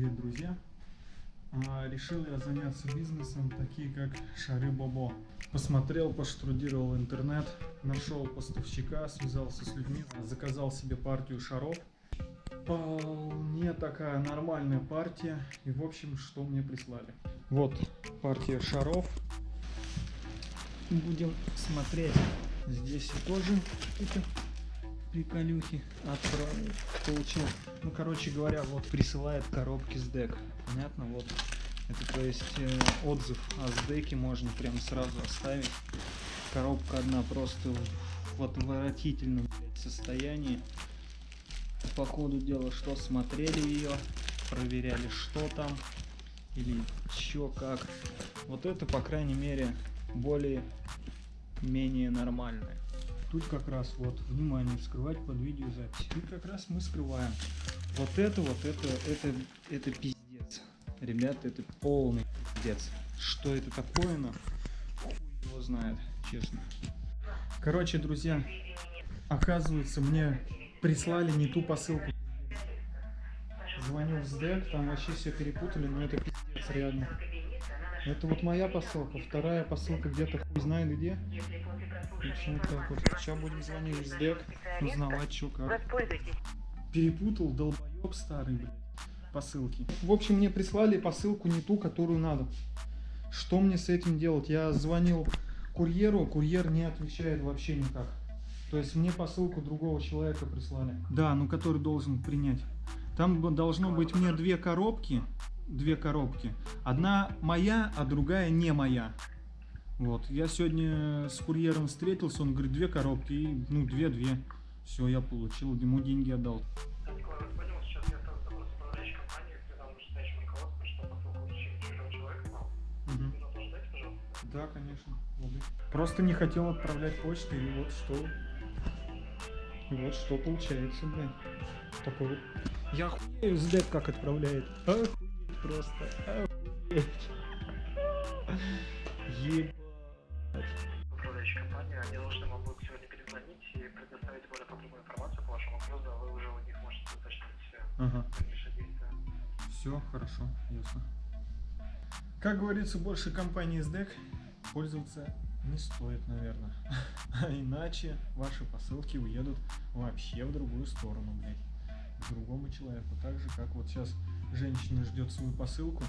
друзья. А, решил я заняться бизнесом, такие как Шары Бобо. Посмотрел, поштрудировал интернет, нашел поставщика, связался с людьми, заказал себе партию шаров. Вполне такая нормальная партия. И в общем, что мне прислали. Вот партия шаров. Будем смотреть. Здесь тоже какие-то приколюхи отправил, получил. Ну, короче говоря, вот присылает коробки с дек. Понятно? Вот. Это, то есть, э, отзыв о сдеке можно прям сразу оставить. Коробка одна просто в, отвратительном состоянии. По ходу дела, что смотрели ее, проверяли, что там, или чё, как. Вот это, по крайней мере, более-менее нормальное. Тут как раз вот, внимание, вскрывать под видеозапись. Тут как раз мы скрываем. Вот это, вот это, это, это пиздец. Ребята, это полный пиздец. Что это такое, на его знает, честно. Короче, друзья, оказывается, мне прислали не ту посылку. Звоню в СДЭК, там вообще все перепутали, но это пиздец реально. Это вот моя посылка, вторая посылка где-то хуй знает где. Общем, так вот. Сейчас будем звонить в СДЭК, узнавать, что как. Перепутал, долбоеб старый, блядь, посылки. В общем, мне прислали посылку не ту, которую надо. Что мне с этим делать? Я звонил курьеру, курьер не отвечает вообще никак. То есть мне посылку другого человека прислали. Да, ну который должен принять. Там должно быть мне две коробки. Две коробки. Одна моя, а другая не моя. Вот. Я сегодня с курьером встретился, он говорит, две коробки, и, ну, две-две. Все, я получил, ему деньги отдал. Да, конечно. Просто не хотел отправлять почту, и вот что и вот что получается, блин. Такой вот. Я хуею с дед как отправляет. Охуеть просто. Охуеть. Ебать. Управляющая компания, они должны вам будут сегодня перезвонить и предоставить более подробную информацию по вашему вопросу, а вы уже у них можете уточнить Ага. дальнейшие действия. Все, хорошо, ясно. Как говорится, больше компании SDEC пользоваться не стоит, наверное. А иначе ваши посылки уедут вообще в другую сторону, блядь. К другому человеку. Так же, как вот сейчас женщина ждет свою посылку,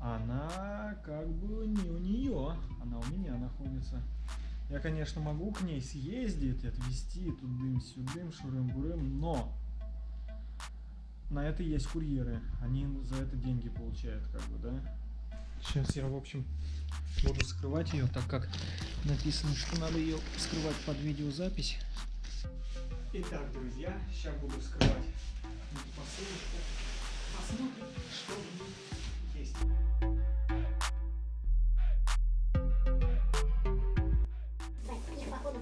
она как бы не у нее, она у меня находится. Я, конечно, могу к ней съездить, отвезти тудым-сюдым, шурым-бурым, но на это есть курьеры, они за это деньги получают, как бы, да? Сейчас я, в общем, буду скрывать ее, так как написано, что надо ее скрывать под видеозапись. Итак, друзья, сейчас буду скрывать посылочку.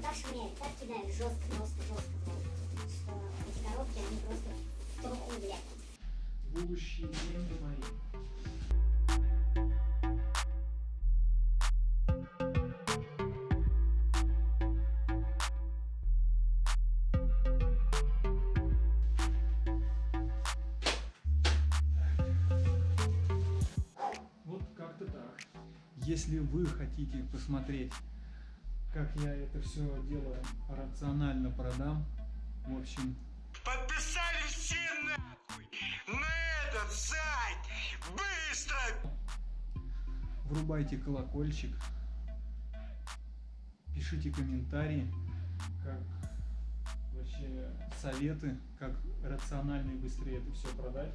Походу так швыряют, так кидают жестко, просто жестко, что эти коробки, они просто в труху, блядь. Будущие деньги мои. Если вы хотите посмотреть, как я это все дело рационально продам, в общем, Подписались все нахуй на этот сайт! Быстро! врубайте колокольчик, пишите комментарии, как вообще советы, как рационально и быстрее это все продать.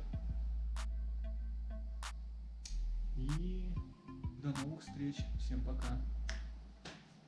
И до новых встреч. Всем пока.